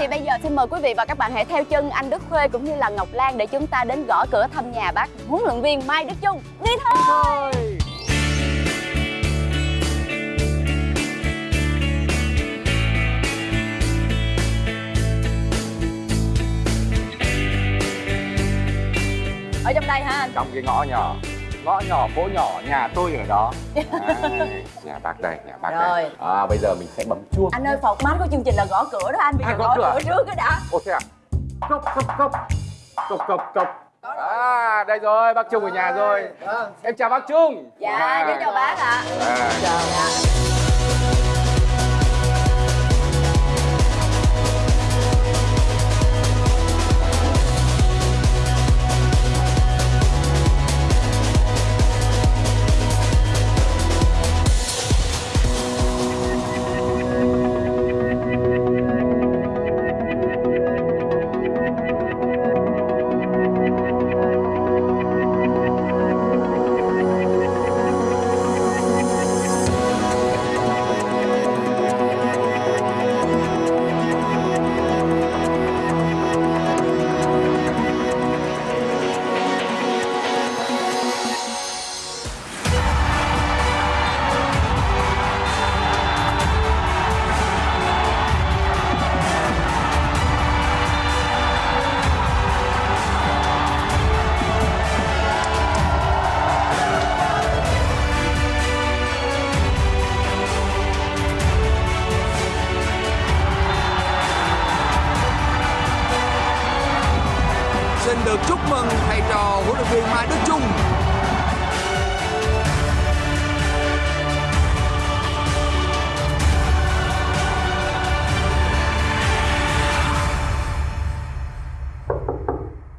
thì bây giờ xin mời quý vị và các bạn hãy theo chân anh Đức Khuê cũng như là Ngọc Lan để chúng ta đến gõ cửa thăm nhà bác huấn luyện viên Mai Đức Chung. Đi thôi. Ở trong đây ha anh. trong cái ngõ nhỏ ngõ nhỏ phố nhỏ nhà tôi ở đó. Đấy, nhà bác đây nhà bác Rồi. đây à, bây giờ mình sẽ bấm chuông. Anh ơi format của chương trình là gõ cửa đó anh Bây À, giờ gõ gõ cửa. cửa trước cái đã. Ô thế à? Cốc cốc cốc. Cốc cốc cốc. À đây rồi bác trung ở nhà rồi. em chào bác trung. Dạ, À. chào bác ạ. À. Dạ. Được chúc mừng thầy trò huấn luyện viên Mai Đức Chung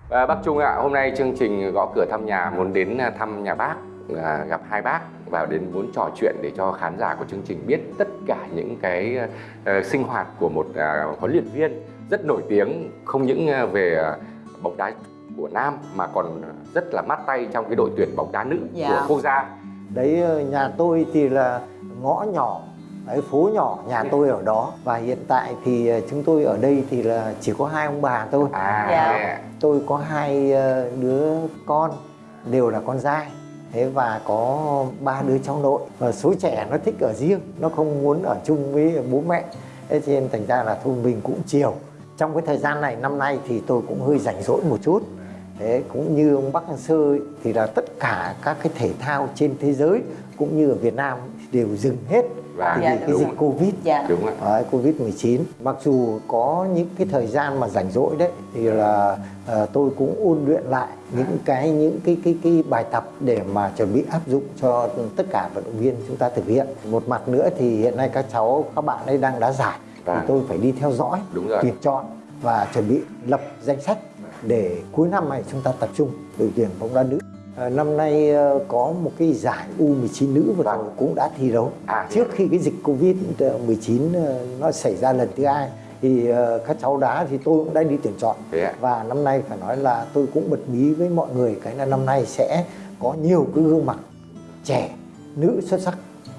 À, bác Trung ạ, hôm nay chương trình gõ cửa thăm nhà muốn đến à, thăm nhà bác, à, gặp hai bác và đến muốn trò chuyện để cho khán giả của chương trình biết tất cả những cái uh, sinh hoạt của một uh, huấn luyện viên rất nổi tiếng không những uh, về uh, bóng đá của nam mà còn rất là mát tay trong cái đội tuyển bóng đá nữ Dạ. của quốc gia. Đấy ờ, nhà tôi thì là ngõ nhỏ Đấy, phố nhỏ nhà tôi ở đó và hiện tại thì ờ, chúng tôi ở đây thì là chỉ có hai ông bà thôi À, Dạ. thế ạ. tôi có hai ờ, đứa con đều là con trai thế và có ba đứa cháu nội và số trẻ nó thích ở riêng nó không muốn ở chung với bố mẹ thế nên thành ra là thôi mình cũng chiều trong cái thời gian này năm nay thì tôi cũng hơi rảnh rỗi một chút thế cũng như ông Bắc Sơ ấy, thì là tất cả các cái thể thao trên thế giới cũng như ở Việt Nam đều dừng hết Và vì Dạ, cái dịch rồi. Covid Dạ. Đúng ạ. Đấy, Covid-19 Mặc dù có những cái thời gian mà rảnh rỗi đấy Thì là ờ, tôi cũng ôn luyện lại những cái những cái cái cái bài tập để mà chuẩn bị áp dụng cho tất cả vận động viên chúng ta thực hiện Một mặt nữa thì hiện nay các cháu, các bạn ấy đang đá giải Thì Vâng. tôi phải đi theo dõi, Đúng rồi. tuyển chọn và chuẩn bị lập danh sách Để cuối năm này chúng ta tập trung đội tuyển bóng đá nữ. Ờ, Năm nay ờ, có một cái giải U19 nữ vừa rồi cũng đã thi đấu. À, Trước khi cái dịch Covid-19 ờ, nó xảy ra lần thứ hai thì ờ, các cháu đá thì tôi cũng đã đi tuyển chọn. Ạ. và năm nay phải nói là tôi cũng bật mí với mọi người cái là năm nay sẽ có nhiều cái gương mặt trẻ nữ xuất sắc.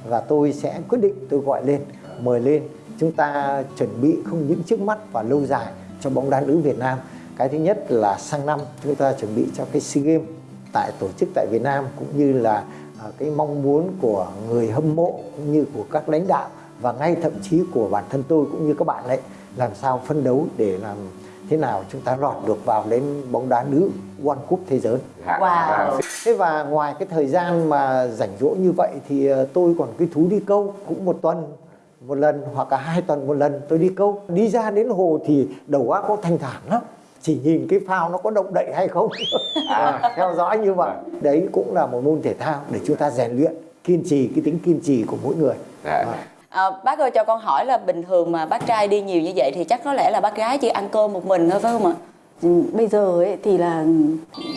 Và tôi sẽ quyết định tôi gọi lên mời lên. Chúng ta chuẩn bị không những trước mắt và lâu dài cho bóng đá nữ Việt Nam cái thứ nhất là sang năm chúng ta chuẩn bị cho cái SEA Games tại tổ chức tại Việt Nam cũng như là à, cái mong muốn của người hâm mộ cũng như của các lãnh đạo và ngay thậm chí của bản thân tôi cũng như các bạn ấy làm sao phân đấu để làm thế nào chúng ta lọt được vào đến bóng đá nữ World Cup thế giới. Wow. Thế và ngoài cái thời gian mà rảnh rỗi như vậy thì ờ, tôi còn cái thú đi câu cũng một tuần một lần hoặc là hai tuần một lần tôi đi câu đi ra đến hồ thì đầu óc có thanh thản lắm chỉ nhìn cái phao nó có động đậy hay không à, theo dõi như vậy đấy cũng là một môn thể thao để chúng ta rèn luyện kiên trì cái tính kiên trì của mỗi người Dạ. À. À, bác ơi cho con hỏi là bình thường mà bác trai đi nhiều như vậy thì chắc có lẽ là bác gái chỉ ăn cơm một mình thôi phải không ạ? Ừ, bây giờ ấy thì là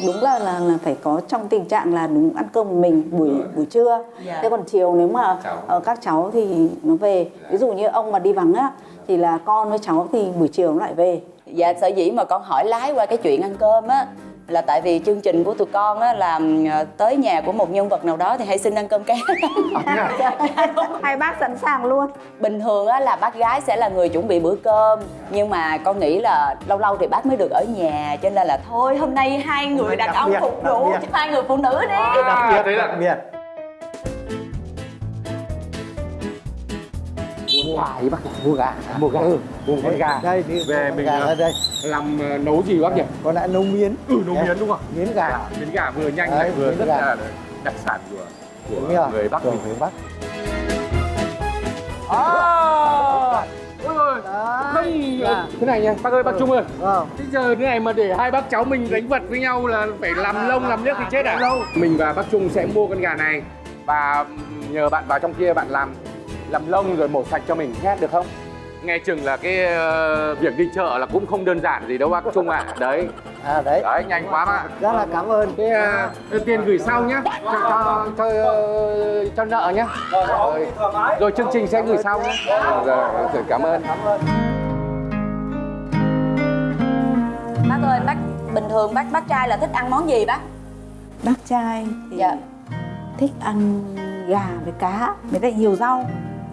đúng là là là phải có trong tình trạng là đúng ăn cơm một mình buổi buổi trưa Dạ. thế còn chiều nếu mà Cháu. ờ, các cháu thì nó về ví dụ như ông mà đi vắng á thì là con với cháu thì buổi chiều nó lại về Dạ sở dĩ mà con hỏi lái qua cái chuyện ăn cơm á là tại vì chương trình của tụi con á là ờ, tới nhà của một nhân vật nào đó thì hay xin ăn cơm cá hai bác sẵn sàng luôn. Bình thường á là bác gái sẽ là người chuẩn bị bữa cơm nhưng mà con nghĩ là lâu lâu thì bác mới được ở nhà cho nên là thôi hôm nay hai người đàn đặc ông phục vụ cho hai người phụ nữ đi. Đặc biệt đấy là- đặc biệt đi bác mua gà. Mua gà. ừ. Mua con gà. đây đi Về mình, gà ờ, đây. làm ờ, nấu gì bác nhỉ con đã nấu miến. Ừ nấu miến đúng không? Miến gà. Miến gà vừa nhanh lại vừa rất là đặc sản của của người bắc của mình. người bắc. À ôi không Dạ. thế này nha bác ơi bác trung ơi. Vâng. Bây giờ thế này mà để hai bác cháu mình đánh vật với nhau là phải làm lông làm liếc thì chết à? Mình và bác Trung sẽ mua con gà này và nhờ bạn vào trong kia bạn làm làm lông rồi mổ sạch cho mình nhé được không? Nghe chừng là cái ờ, việc đi chợ là cũng không đơn giản gì đâu bác Trung ạ. Đấy, à đấy đấy nhanh quá mà. rất là cảm ơn Cái ờ, tiền gửi sau nhé, cho cho cho, ờ, cho nợ nhé. Rồi, rồi chương trình sẽ gửi sau nhé. Rồi, rồi cảm ơn. bác ơi bác bình thường bác bác trai là thích ăn món gì bác bác trai thì Dạ. thích ăn gà với cá với lại nhiều rau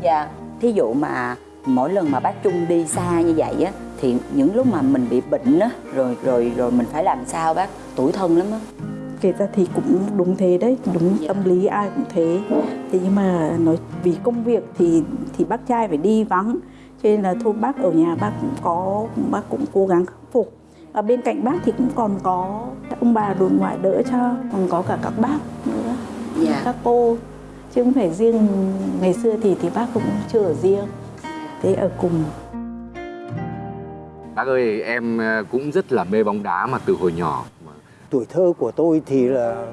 dạ. Thí dụ mà mỗi lần mà bác Trung đi xa như vậy á thì những lúc mà mình bị bệnh á rồi rồi rồi mình phải làm sao bác? Tủi thân lắm á. Kể ra thì cũng đúng thế đấy đúng Dạ. tâm lý ai cũng thế. Thế nhưng mà nói vì công việc thì thì bác trai phải đi vắng. Cho nên là thôi bác ở nhà bác cũng có bác cũng cố gắng khắc phục. Và bên cạnh bác thì cũng còn có ông bà đồn ngoại đỡ cho còn có cả các bác nữa. Dạ. Các cô chứ không phải riêng ngày xưa thì thì bác cũng chưa ở riêng thế ở cùng Bác ơi, em ờ, cũng rất là mê bóng đá mà từ hồi nhỏ. tuổi thơ của tôi thì là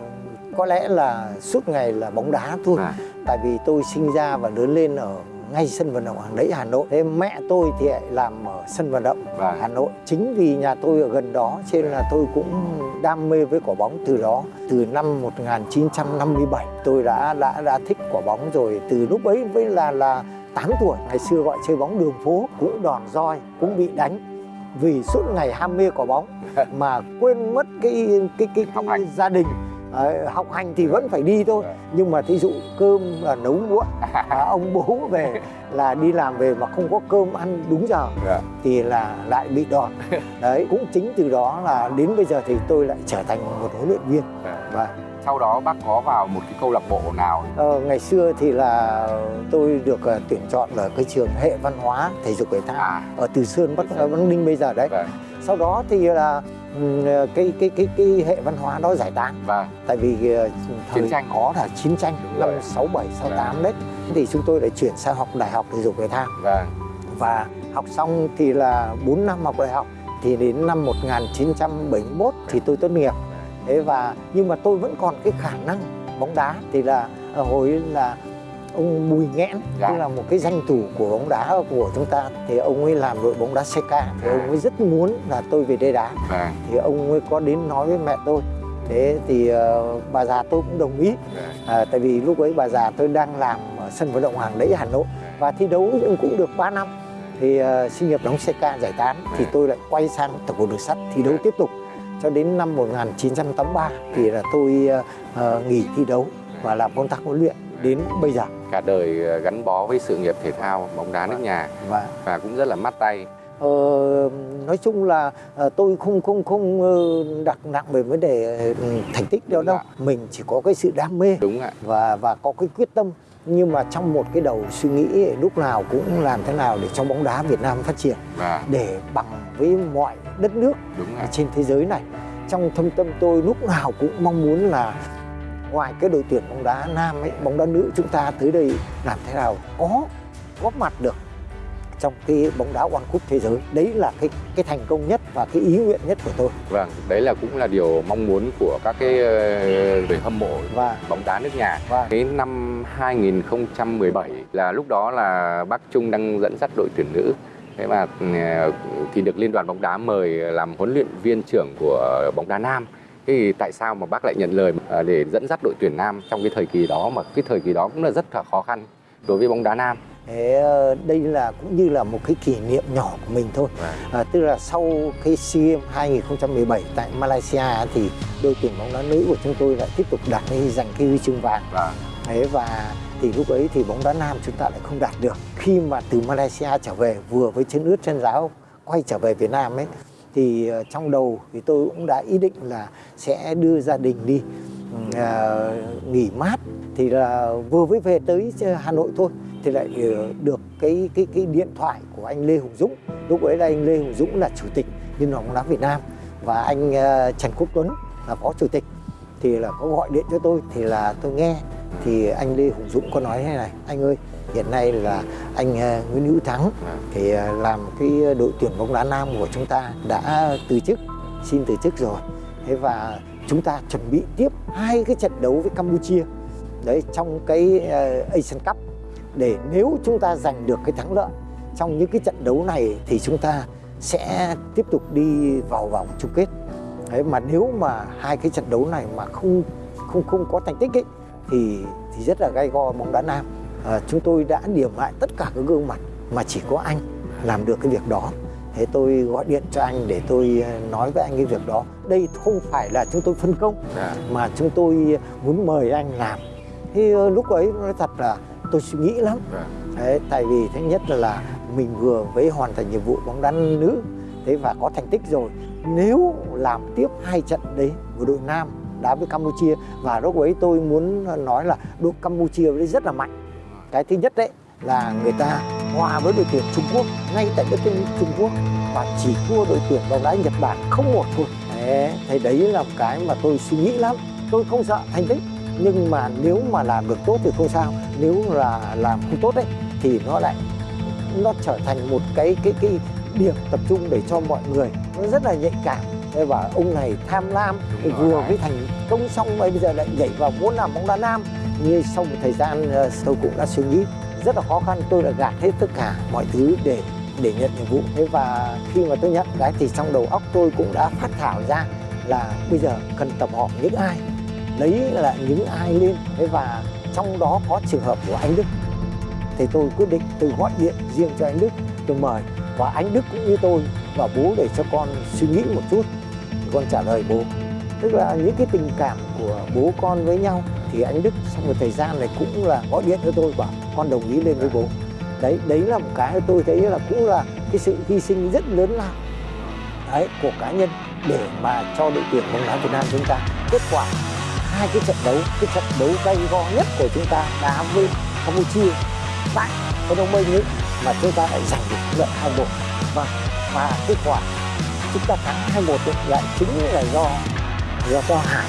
có lẽ là suốt ngày là bóng đá thôi À. tại vì tôi sinh ra và lớn lên ở ngay sân vận động Hàng Đẫy Hà Nội. Thế mẹ tôi thì lại làm ở sân vận động Vâng. Hà Nội. Chính vì nhà tôi ở gần đó cho nên là tôi cũng đam mê với quả bóng từ đó. Từ năm 1957 tôi đã đã đã thích quả bóng rồi. Từ lúc ấy với là là 8 tuổi ngày xưa gọi chơi bóng đường phố cũng đòn roi cũng bị đánh. Vì suốt ngày ham mê quả bóng mà quên mất cái cái cái, cái hành. gia đình Đấy, học hành thì vẫn phải đi thôi. Nhưng mà thí dụ cơm là nấu muộn à, ông bố về là đi làm về mà không có cơm ăn đúng giờ Dạ. thì là lại bị đòn. Đấy cũng chính từ đó là đến bây giờ thì tôi lại trở thành một huấn luyện viên. Dạ. và Sau đó bác có vào một cái câu lạc bộ nào? ờ, ngày xưa thì là tôi được ờ, tuyển chọn ở cái trường hệ văn hóa thể dục thể thao À, ở Từ Sơn Bắc Bắc Ninh bây giờ đấy. Vâng, sau đó thì là cái cái cái cái hệ văn hóa đó giải tán. Vâng, tại vì ờ, thời Chiến tranh. có là chiến tranh Đúng năm rồi. 67 68 đấy. Thì chúng tôi lại chuyển sang học đại học thể dục thể thao. Vâng, và học xong thì là 4 năm học đại học. Thì đến năm 1971 thì tôi tốt nghiệp. Thế và nhưng mà tôi vẫn còn cái khả năng bóng đá. Thì là ở hồi là ông Bùi Nghẽn Dạ. tức là một cái danh thủ của bóng đá của chúng ta. Thì ông ấy làm đội bóng đá CK thì ông ấy rất muốn là tôi về đây đá. Vâng, thì ông ấy có đến nói với mẹ tôi. Thế thì ờ, bà già tôi cũng đồng ý. Vâng. à, tại vì lúc ấy bà già tôi đang làm ở sân vận động Hàng Đẫy Hà Nội. Và thi đấu cũng được 3 năm. Thì uh, sinh nghiệp đóng CK giải tán. Thì tôi lại quay sang tổng cục đường sắt thi đấu tiếp tục. Cho đến năm 1983 thì là tôi ờ, nghỉ thi đấu và làm công tác huấn luyện đến bây giờ Cả đời ờ, gắn bó với sự nghiệp thể thao, bóng đá nước nhà. và và cũng rất là mắt tay. Ờ, nói chung là ờ, tôi không không không ờ, đặt nặng về vấn đề thành tích đâu đâu. mình chỉ có cái sự đam mê Đúng ạ. và và có cái quyết tâm. Nhưng mà trong một cái đầu suy nghĩ lúc nào cũng làm thế nào để cho bóng đá Việt Nam phát triển. Và để bằng với mọi đất nước đúng trên thế giới này. Trong thâm tâm tôi lúc nào cũng mong muốn là ngoài cái đội tuyển bóng đá nam ấy bóng đá nữ chúng ta tới đây làm thế nào có góp mặt được trong cái bóng đá World Cup thế giới đấy là cái cái thành công nhất và cái ý nguyện nhất của tôi Vâng, đấy là cũng là điều mong muốn của các cái ờ, người hâm mộ và bóng đá nước nhà. và Cái năm 2017 là lúc đó là bác Trung đang dẫn dắt đội tuyển nữ. Thế mà ờ, thì được Liên đoàn bóng đá mời làm huấn luyện viên trưởng của bóng đá nam. Thì tại sao mà bác lại nhận lời ờ, để dẫn dắt đội tuyển nam trong cái thời kỳ đó mà cái thời kỳ đó cũng là rất là khó khăn đối với bóng đá nam. Thế, ờ, đây là cũng như là một cái kỷ niệm nhỏ của mình thôi Vâng. à, tức là sau cái SEA Games 2017 tại Malaysia thì đội tuyển bóng đá nữ của chúng tôi lại tiếp tục đạt cái giành cái huy chương vàng Vâng. Thế và thì lúc ấy thì bóng đá nam chúng ta lại không đạt được khi mà từ Malaysia trở về vừa với chân ướt chân giáo quay trở về Việt Nam ấy thì ờ, trong đầu thì tôi cũng đã ý định là sẽ đưa gia đình đi à, nghỉ mát. Thì là vừa mới về tới ờ, Hà Nội thôi thì lại ờ, được cái cái cái điện thoại của anh Lê Hùng Dũng. Lúc ấy là anh Lê Hùng Dũng là chủ tịch Liên đoàn bóng đá Việt Nam và anh Trần Quốc Tuấn là phó chủ tịch. Thì là có gọi điện cho tôi thì là tôi nghe thì anh Lê Hùng Dũng có nói thế này anh ơi hiện nay là anh ờ, Nguyễn Hữu Thắng thì ờ, làm cái đội tuyển bóng đá nam của chúng ta đã từ chức xin từ chức rồi. Thế và chúng ta chuẩn bị tiếp hai cái trận đấu với Campuchia. Đấy trong cái ờ, Asian Cup. Để nếu chúng ta giành được cái thắng lợi trong những cái trận đấu này thì chúng ta sẽ tiếp tục đi vào vòng chung kết. Đấy, mà nếu mà hai cái trận đấu này mà không không không có thành tích ấy, thì thì rất là gay go bóng đá nam. À, chúng tôi đã điểm lại tất cả các gương mặt mà chỉ có anh làm được cái việc đó. Thế tôi gọi điện cho anh để tôi ờ, nói với anh cái việc đó. Đây không phải là chúng tôi phân công Dạ. mà chúng tôi muốn mời anh làm. Thì ờ, lúc ấy nói thật là tôi suy nghĩ lắm. Vâng. Đấy, tại vì thứ nhất là, là mình vừa mới hoàn thành nhiệm vụ bóng đá nữ thế và có thành tích rồi. Nếu làm tiếp hai trận đấy của đội nam đá với Campuchia. Và lúc ấy tôi muốn nói là đội Campuchia đấy rất là mạnh. Cái thứ nhất đấy là người ta hòa với đội tuyển Trung Quốc ngay tại đất nước Trung Quốc và chỉ thua đội tuyển bóng đá Nhật Bản không một thôi. Đấy, thì đấy là một cái mà tôi suy nghĩ lắm. Tôi không sợ thành tích nhưng mà nếu mà làm được tốt thì không sao. Nếu là làm không tốt đấy thì nó lại nó trở thành một cái cái cái điểm tập trung để cho mọi người. Nó rất là nhạy cảm. Thế và ông này tham lam vừa mới thành công xong bây giờ lại nhảy vào muốn làm bóng đá nam. Như sau một thời gian ờ, tôi cũng đã suy nghĩ rất là khó khăn tôi đã gạt hết tất cả mọi thứ để để nhận nhiệm vụ. Thế và khi mà tôi nhận cái thì trong đầu óc tôi cũng đã phát thảo ra là bây giờ cần tập hợp những ai lấy là những ai lên. Thế và trong đó có trường hợp của anh Đức. Thì tôi quyết định tôi gọi điện riêng cho anh Đức tôi mời. Và anh Đức cũng như tôi và bố để cho con suy nghĩ một chút con trả lời bố. Tức là những cái tình cảm của bố con với nhau thì anh Đức sau một thời gian này cũng là gọi điện cho tôi, bảo con đồng ý lên với bố. Đấy đấy là một cái tôi thấy là cũng là cái sự hy sinh rất lớn lao, đấy, của cá nhân để mà cho đội tuyển bóng đá Việt Nam chúng ta. Kết quả hai cái trận đấu, cái trận đấu gay go nhất của chúng ta đá với Campuchia tại cái đông minh ấy mà chúng ta lại giành được lợi hai bộ và vâng, và kết quả chúng ta thắng hai một lại chính là do do do Hải.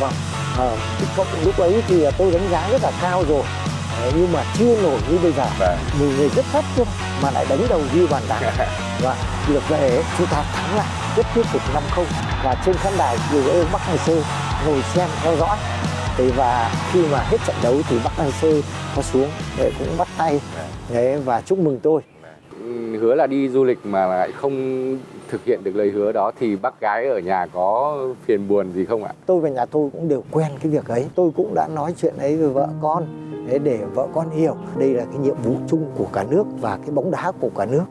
Vâng ờ, cộng lúc ấy thì tôi đánh giá rất là cao rồi. Đấy, nhưng mà chưa nổi như bây giờ. Vâng. một người rất thấp cơ mà lại đánh đầu ghi bàn thắng và được về chúng ta thắng lại rất thuyết phục 5-0 và trên khán đài nhiều ông Bắc Hàng Sơ ngồi xem theo dõi. Thì và khi mà hết trận đấu thì Bắc Hàng Sơ có xuống để cũng bắt tay. Đấy, và chúc mừng tôi. Hứa là đi du lịch mà lại không thực hiện được lời hứa đó thì bác gái ở nhà có phiền buồn gì không ạ? tôi và nhà tôi cũng đều quen cái việc ấy tôi cũng đã nói chuyện ấy với vợ con để để vợ con hiểu đây là cái nhiệm vụ chung của cả nước và cái bóng đá của cả nước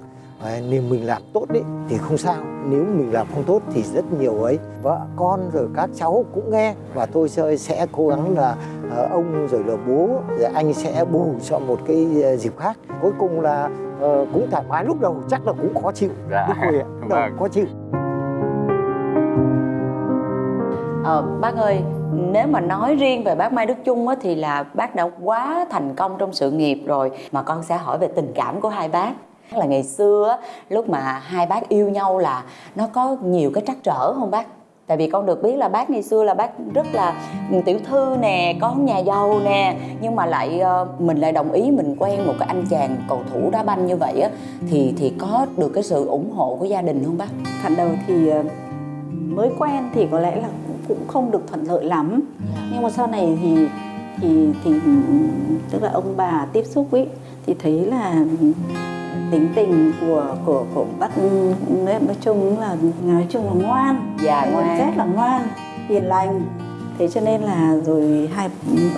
nếu mình làm tốt đấy thì không sao. Nếu mình làm không tốt thì rất nhiều ấy. Vợ con rồi các cháu cũng nghe. Và tôi sẽ, sẽ cố gắng là ờ, ông rồi là bố rồi anh sẽ bù cho một cái ờ, dịp khác. Cuối cùng là ờ, cũng thoải mái. Lúc đầu chắc là cũng khó chịu. Dạ. lúc đầu Vâng. khó chịu. Ờ, bác ơi, nếu mà nói riêng về bác Mai Đức Chung á, thì là bác đã quá thành công trong sự nghiệp rồi. Mà con sẽ hỏi về tình cảm của hai bác là ngày xưa á, lúc mà hai bác yêu nhau là nó có nhiều cái trắc trở không bác? Tại vì con được biết là bác ngày xưa là bác rất là tiểu thư nè con nhà giàu nè nhưng mà lại ờ, mình lại đồng ý mình quen một cái anh chàng cầu thủ đá banh như vậy á thì thì có được cái sự ủng hộ của gia đình không bác? Thật đầu thì ờ, mới quen thì có lẽ là cũng không được thuận lợi lắm. Nhưng mà sau này thì thì thì tức là ông bà tiếp xúc ấy thì thấy là tính tình của của của bác nói chung là nói chung là ngoan. Dạ, ngoan. rất là ngoan hiền lành. Thế cho nên là rồi hai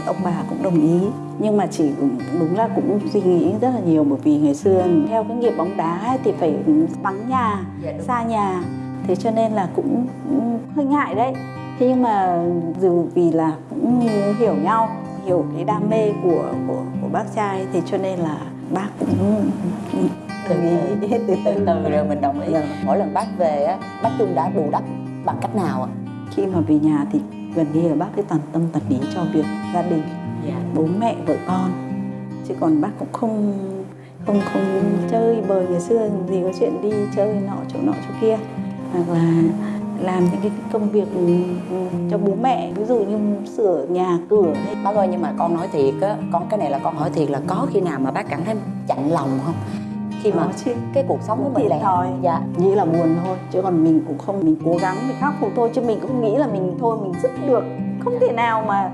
ông bà cũng đồng ý. Nhưng mà chỉ đúng là cũng suy nghĩ rất là nhiều bởi vì ngày xưa theo cái nghiệp bóng đá ấy, thì phải vắng nhà Dạ, xa nhà. Thế cho nên là cũng, cũng hơi ngại đấy. Thế nhưng mà dù vì là cũng hiểu nhau hiểu cái đam mê của của của bác trai thì cho nên là bác cũng ý từ từ. từ rồi mình đồng ý. Dạ. mỗi lần bác về á bác Trung đã bù đắp bằng cách nào ạ? Khi mà về nhà thì gần như là bác cái toàn tâm toàn ý cho việc gia đình dạ. bố mẹ vợ con. Chứ còn bác cũng không không không chơi bời ngày xưa. Gì có chuyện đi chơi nọ chỗ nọ chỗ kia. Hoặc là làm những cái công việc ừ, cho bố mẹ ví dụ như sửa nhà cửa. Bác ơi nhưng mà con nói thiệt á con cái này là con hỏi thiệt là có khi nào mà bác cảm thấy chạnh lòng không? Khi mà chứ. cái cuộc sống của mình lẻ thòi. dạ. Nghĩ là buồn thôi chứ còn mình cũng không mình cố gắng mình khắc phục thôi chứ mình cũng nghĩ là mình thôi mình dứt được. Không thể nào mà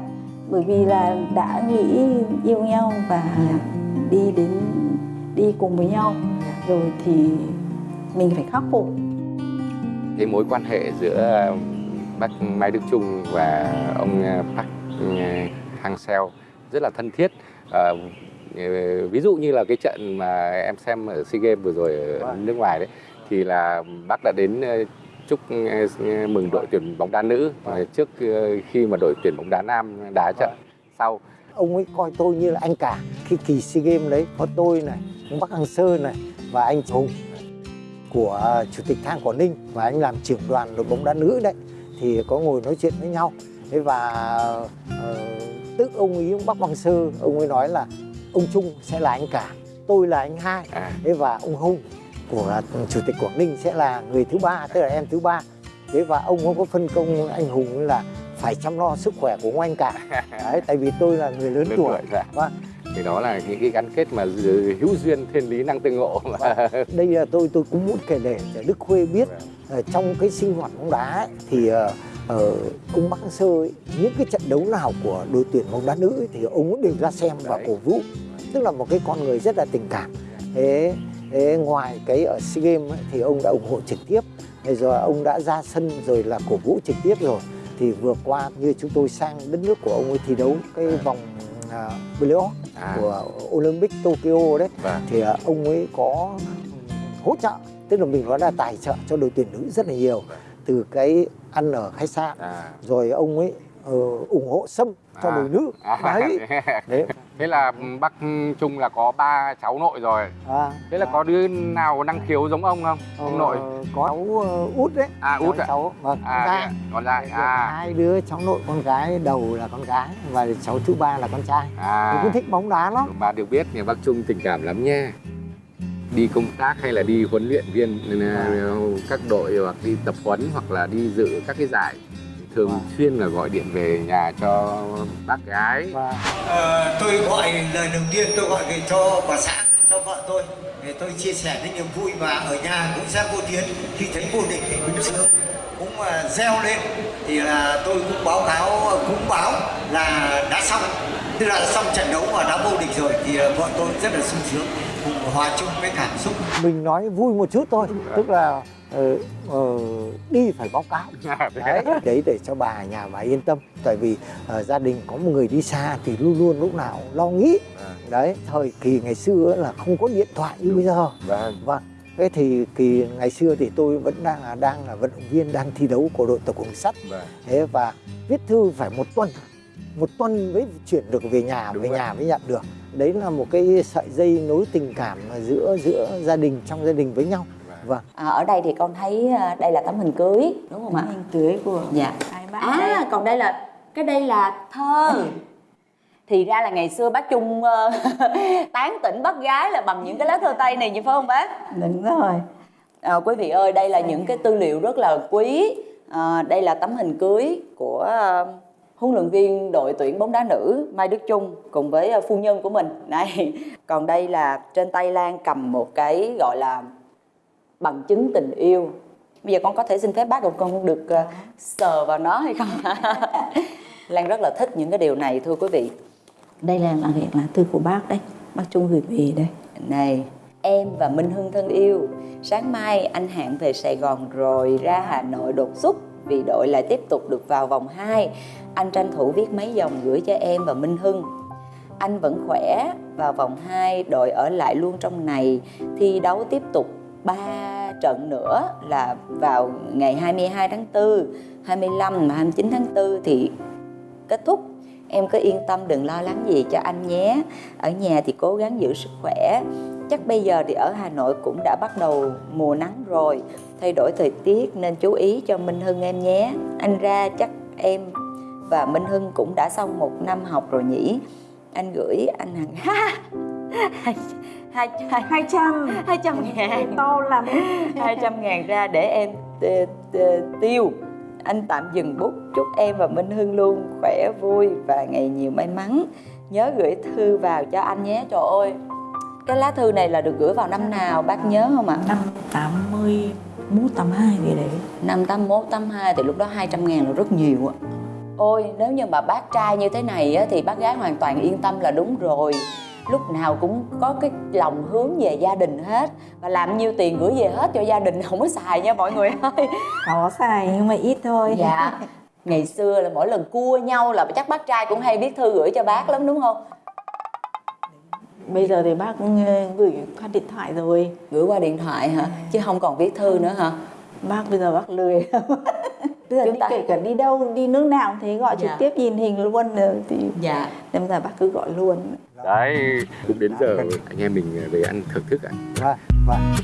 bởi vì là đã nghĩ yêu nhau và đi đến đi cùng với nhau. Rồi thì mình phải khắc phục cái mối quan hệ giữa bác Mai Đức Trung và ông ờ, Park Hang Seo rất là thân thiết. Ờ, ờ, ví dụ như là cái trận mà em xem ở SEA Games vừa rồi ở nước ngoài đấy thì là bác đã đến ờ, chúc ờ, mừng đội tuyển bóng đá nữ ờ, trước ờ, khi mà đội tuyển bóng đá nam đá trận sau. Ông ấy coi tôi như là anh cả. Khi kỳ sea games đấy có tôi này ông bắc hằng sơn này và anh hùng của chủ tịch thang quảng ninh và anh làm trưởng đoàn đội bóng đá nữ đấy thì có ngồi nói chuyện với nhau. Thế và ờ, tức ông ấy ông bắc bằng sơ ông ấy nói là ông trung sẽ là anh cả tôi là anh hai. À, thế và ông hùng của chủ tịch quảng ninh sẽ là người thứ ba tức là em thứ ba. Thế và ông cũng có phân công anh hùng là phải chăm lo sức khỏe của ông anh cả. Đấy tại vì tôi là người lớn lớn tuổi. tuổi dạ. Vâng. thì đó là những cái gắn kết mà hữu duyên thiên lý năng tương ngộ mà. Đây là tôi tôi cũng muốn kể để Đức Khuê biết ở trong cái sinh hoạt bóng đá ấy, thì ờ, ờ, ông Bắc Sơ ấy, những cái trận đấu nào của đội tuyển bóng đá nữ ấy, thì ông cũng đều ra xem và Đấy. cổ vũ. Tức là một cái con người rất là tình cảm. Thế, thế ngoài cái ở SEA Games ấy, thì ông đã ủng hộ trực tiếp. Rồi ông đã ra sân rồi là cổ vũ trực tiếp rồi thì vừa qua như chúng tôi sang đất nước của ông ấy thi đấu cái vòng uh, playoff à, của Olympic Tokyo đấy vâng. thì à, ông ấy có hỗ trợ tức là mình nói là tài trợ cho đội tuyển nữ rất là nhiều từ cái ăn ở khách sạn à. rồi ông ấy ờ, ủng hộ sâm cho À. đội nữ. À, đấy. đấy. Thế là bác Trung là có ba cháu nội rồi. À, thế là có đứa nào năng khiếu giống ông không? Ông ờ, nội. có cháu ờ, út đấy. À, cháu, út ạ? cháu vâng. Con à gái. thế ạ, con trai à. Hai đứa cháu nội con gái đầu là con gái và cháu thứ ba là con trai. Tôi à cũng thích bóng đá lắm. Bà được biết nhà bác Trung tình cảm lắm nha. Đi công tác hay là đi huấn luyện viên ờ, các đội hoặc đi tập huấn hoặc là đi dự các cái giải thường Vâng. xuyên là gọi điện về nhà cho bác gái. Và Ờ, tôi gọi lời đầu tiên tôi gọi về cho bà xã cho vợ tôi. Để tôi chia sẻ cái niềm vui và ở nhà cũng sẽ vô tiến. Khi thấy vô địch thì cũng sướng. Cũng uh, reo lên. Thì là tôi cũng báo cáo cũng báo là đã xong. Tức là xong trận đấu và đã vô địch rồi. Thì ờ, vợ tôi rất là sung sướng cùng hòa chung với cảm xúc. Mình nói vui một chút thôi. Tức là ờ, ờ, đi phải báo cáo. Đấy đấy để cho bà nhà bà yên tâm. Tại vì ờ, gia đình có một người đi xa thì luôn luôn lúc nào lo nghĩ. Đấy thời kỳ ngày xưa là không có điện thoại như bây giờ. Vâng. Vâng thế thì kỳ ngày xưa thì tôi vẫn đang là đang là vận động viên đang thi đấu của đội tàu đường sắt. Vâng. Thế và viết thư phải một tuần một tuần mới chuyển được về nhà Đúng về vậy. nhà mới nhận được. Đấy là một cái sợi dây nối tình cảm giữa giữa gia đình trong gia đình với nhau vâng. À, ở đây thì con thấy à, đây là tấm hình cưới đúng không ạ? Hình cưới của dạ. à đây. còn đây là cái đây là thơ. Thì ra là ngày xưa bác Trung ờ, tán tỉnh bác gái là bằng những cái lá thơ tây này như phải không bác? Đúng rồi. À, quý vị ơi, đây là những cái tư liệu rất là quý. À, đây là tấm hình cưới của à, huấn luyện viên đội tuyển bóng đá nữ Mai Đức Trung cùng với à, phu nhân của mình. Này, còn đây là trên tay Lan cầm một cái gọi là bằng chứng tình yêu. Bây giờ con có thể xin phép bác của con được à, sờ vào nó hay không? Lan rất là thích những cái điều này thưa quý vị. đây là là là thư của bác đấy bác trung gửi về đây Này, em và Minh Hưng thân yêu, sáng mai anh Hạn về Sài Gòn rồi ra Hà Nội đột xuất vì đội lại tiếp tục được vào vòng 2. Anh tranh thủ viết mấy dòng gửi cho em và Minh Hưng. anh vẫn khỏe vào vòng 2 đội ở lại luôn trong này thi đấu tiếp tục 3 trận nữa là vào ngày 22 tháng 4 25 và 29 tháng 4 thì kết thúc. Em cứ yên tâm, đừng lo lắng gì cho anh nhé. Ở nhà thì cố gắng giữ sức khỏe. Chắc bây giờ thì ở Hà Nội cũng đã bắt đầu mùa nắng rồi. Thay đổi thời tiết nên chú ý cho Minh Hưng em nhé. Anh ra chắc em và Minh Hưng cũng đã xong một năm học rồi nhỉ. Anh gửi anh Hằng hai hai hai hai trăm. Hai trăm ngàn. to lắm. 200 ngàn ra để em t- t- tiêu. Anh tạm dừng bút. Chúc em và Minh Hưng luôn khỏe vui và ngày nhiều may mắn. Nhớ gửi thư vào cho anh nhé. Trời ơi cái lá thư này là được gửi vào năm nào? Bác nhớ không ạ? Năm tám mươi mốt tám hai gì đấy. Năm 81, 82 thì lúc đó 200 ngàn là rất nhiều ạ. Ôi nếu như mà bác trai như thế này á, thì bác gái hoàn toàn yên tâm là đúng rồi Lúc nào cũng có cái lòng hướng về gia đình hết. Và làm nhiêu tiền gửi về hết cho gia đình không có xài nha mọi người ơi. Có xài nhưng mà ít thôi. Dạ. Ngày xưa là mỗi lần cua nhau là chắc bác trai cũng hay viết thư gửi cho bác lắm đúng không? bây giờ thì bác cũng, ờ, gửi qua điện thoại rồi. Gửi qua điện thoại hả? Chứ không còn viết thư nữa hả? bác bây giờ bác lười bây giờ Chúng đi ta- kể cả đi đâu đi nước nào cũng thế gọi trực Dạ. tiếp nhìn hình luôn rồi thì Dạ. nên giờ bác cứ gọi luôn đấy. Cũng đến giờ anh em mình về ăn thưởng thức ạ. Vâng, vâng.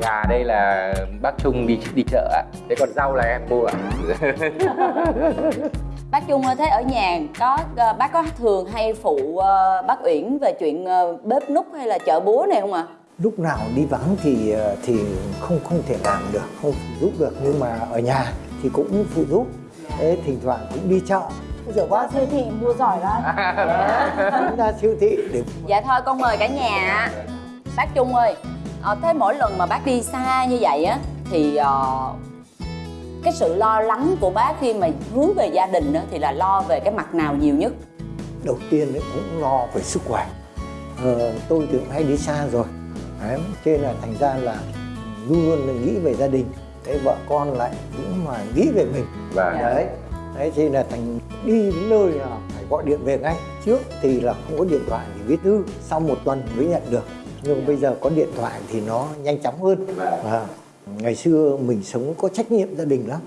gà đây là bác Trung đi đi chợ ạ. Thế còn rau là em mua ạ Bác Trung ơi, thế ở nhà có ờ, bác có thường hay phụ ờ, bác Uyển về chuyện ờ, bếp núc hay là chợ búa này không ạ? lúc nào đi vắng thì thì không không thể làm được không phụ giúp được. Nhưng mà ở nhà thì cũng phụ giúp. Thế thỉnh thoảng cũng đi chợ. Giờ qua siêu thị mua giỏi lắm. Cũng ra siêu thị để Dạ thôi con mời cả nhà. Bác Trung ơi, ờ, thế mỗi lần mà bác đi xa như vậy á thì ờ, cái sự lo lắng của bác khi mà hướng về gia đình á, thì là lo về cái mặt nào nhiều nhất? đầu tiên ấy cũng lo về sức khỏe. Ờ, tôi thì cũng hay đi xa rồi. Đấy nên là thành ra là luôn luôn là nghĩ về gia đình. Đấy vợ con lại cũng mà nghĩ về mình. Vâng. đấy. Đấy thì là thành đi đến nơi là phải gọi điện về ngay. Trước thì là không có điện thoại thì viết thư. Sau một tuần mới nhận được. Nhưng bây giờ có điện thoại thì nó nhanh chóng hơn. Và ngày xưa mình sống có trách nhiệm gia đình lắm.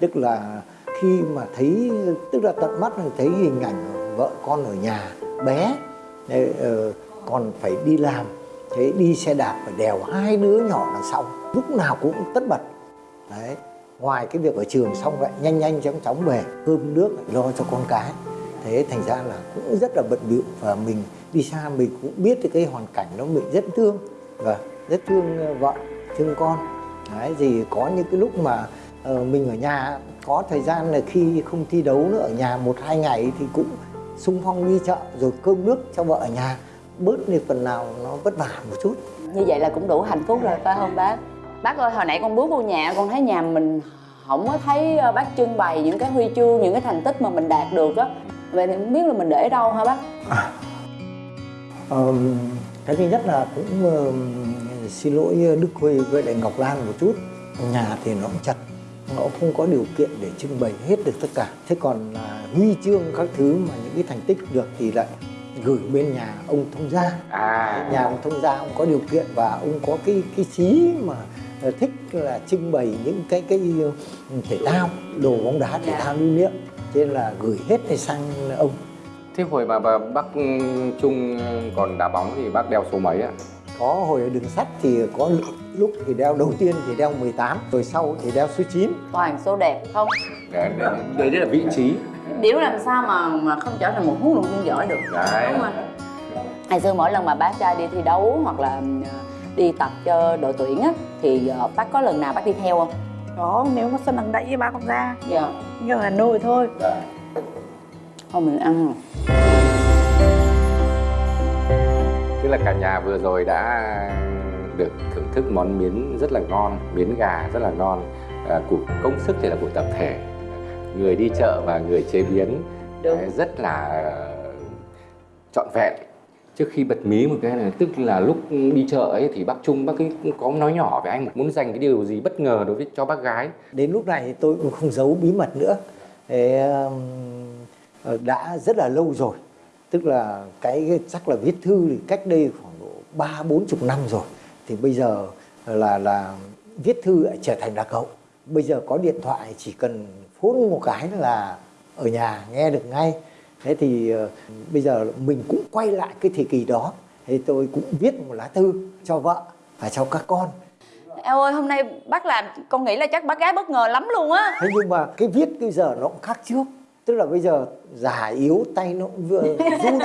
Tức là khi mà thấy tức là tận mắt thấy hình ảnh vợ con ở nhà bé đấy, ờ, còn phải đi làm thế đi xe đạp phải đèo hai đứa nhỏ đằng sau lúc nào cũng tất bật. Đấy ngoài cái việc ở trường xong vậy nhanh nhanh chóng chóng về cơm nước lại lo cho con cái. Thế thành ra là cũng rất là bận bịu và mình đi xa mình cũng biết cái hoàn cảnh nó mình rất thương và rất thương ờ, vợ thương con đấy thì có những cái lúc mà ờ, mình ở nhà có thời gian là khi không thi đấu nữa ở nhà một hai ngày thì cũng xung phong đi chợ rồi cơm nước cho vợ ở nhà bớt đi phần nào nó vất vả một chút Như vậy là cũng đủ hạnh phúc rồi phải không bác? Bác ơi, hồi nãy con bước vô nhà con thấy nhà mình không có thấy ờ, bác trưng bày những cái huy chương, những cái thành tích mà mình đạt được á. Vậy thì không biết là mình để đâu hả bác? Ờm, cái thứ nhất là cũng xin lỗi Đức Khuê với lại Ngọc Lan một chút. Nhà thì nó cũng chật nó không có điều kiện để trưng bày hết được tất cả. Thế còn là huy chương các thứ mà những cái thành tích được thì lại gửi bên nhà ông thông gia. À. Nhà ông thông gia ông có điều kiện và ông có cái cái chí mà ờ, thích là trưng bày những cái cái ờ, thể thao đồ bóng đá thể thao lưu niệm. Cho nên là gửi hết để sang ông? Thế hồi mà bà- bác Trung còn đá bóng thì bác đeo số mấy ạ có hồi ở đường sắt thì có lúc thì đeo đầu tiên thì đeo 18 rồi sau thì đeo số 9 Toàn số đẹp không? đấy, đấy, đấy là vị trí Điểu làm sao mà mà không trở thành một huấn luyện viên giỏi được Đấy. đúng không? Ngày xưa mỗi lần mà bác trai đi thi đấu hoặc là ờ, đi tập cho đội tuyển á thì ờ, bác có lần nào bác đi theo không? có nếu mà sân đằng đẩy thì bác không ra Dạ. như ở Hà Nội thôi Không mình ăn tức là cả nhà vừa rồi đã được thưởng thức món miến rất là ngon miến gà rất là ngon à, của công sức thì là của tập thể. Người đi chợ và người chế biến Đúng. đấy, rất là trọn vẹn. Trước khi bật mí một cái này tức là lúc đi chợ ấy thì bác Trung bác ấy có nói nhỏ với anh muốn dành cái điều gì bất ngờ đối với cho bác gái. Đến lúc này thì tôi cũng không giấu bí mật nữa. Thế, um, đã rất là lâu rồi tức là cái chắc là viết thư thì cách đây khoảng độ ba bốn chục năm rồi. Thì bây giờ là là viết thư lại trở thành lạc hậu. Bây giờ có điện thoại chỉ cần phone một cái là ở nhà nghe được ngay. Thế thì uh, bây giờ mình cũng quay lại cái thời kỳ đó. Thì tôi cũng viết một lá thư cho vợ và cho các con. Eo ơi hôm nay bác làm con nghĩ là chắc bác gái bất ngờ lắm luôn á. Thế nhưng mà cái viết bây giờ nó cũng khác trước tức là bây giờ già yếu tay nó cũng vừa run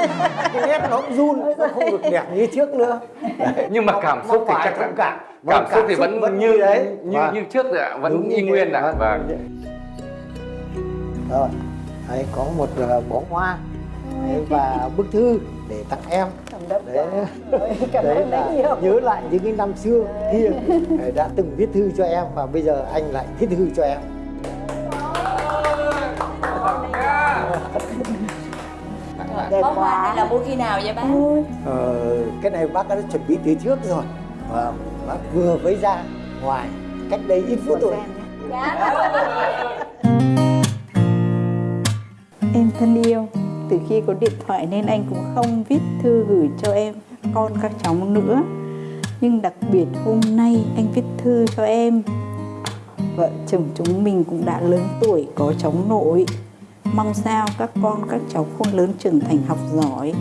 cái nét nó cũng run nó không được đẹp như trước nữa. Đấy. nhưng mà cảm xúc thì chắc cũng cảm cảm xúc thì vẫn như đấy. như Và như trước rồi ạ vẫn đúng như y nguyên ạ Vâng. vâng. Rồi đấy, có một uh, bó hoa đấy, và bức thư để tặng em. Đấy, đấy là nhớ lại những cái năm xưa kia đã từng viết thư cho em và bây giờ anh lại viết thư cho em Đẹp Bó hoa này là mua khi nào vậy bác? Ờ, cái này bác đã chuẩn bị từ trước rồi và bác vừa mới ra ngoài cách đây ít phút thôi Em thân yêu, từ khi có điện thoại nên anh cũng không viết thư gửi cho em, con các cháu nữa. Nhưng đặc biệt hôm nay anh viết thư cho em. Vợ chồng chúng mình cũng đã lớn tuổi, có cháu nội. Mong sao các con các cháu khôn lớn trưởng thành học giỏi.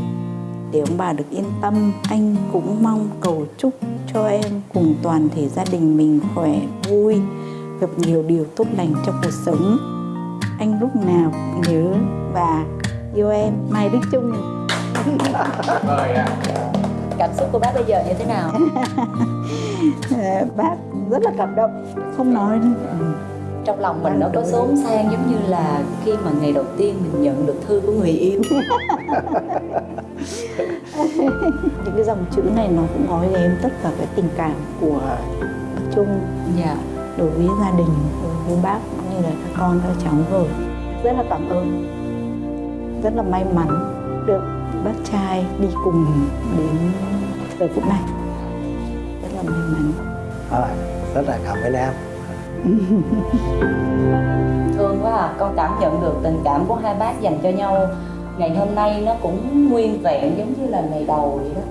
Để ông bà được yên tâm, anh cũng mong cầu chúc cho em cùng toàn thể gia đình mình khỏe, vui, gặp nhiều điều tốt lành trong cuộc sống anh lúc nào cũng nhớ và yêu em Mai Đức Trung Cảm xúc của bác bây giờ như thế nào? Bác rất là cảm động không nói nữa. Trong lòng mình nó có xốn sang giống như là khi mà ngày đầu tiên mình nhận được thư của người yêu. Những cái dòng chữ này nó cũng gói ghém tất cả cái tình cảm của bác Trung Dạ. đối với gia đình đối với bác cũng như là các con các cháu rồi. Rất là cảm ơn. Rất là may mắn được bác trai đi cùng đến giờ phút này. Rất là may mắn. Rồi, rất là cảm ơn em Thương quá à, con cảm nhận được tình cảm của hai bác dành cho nhau. Ngày hôm nay nó cũng nguyên vẹn giống như là ngày đầu vậy đó.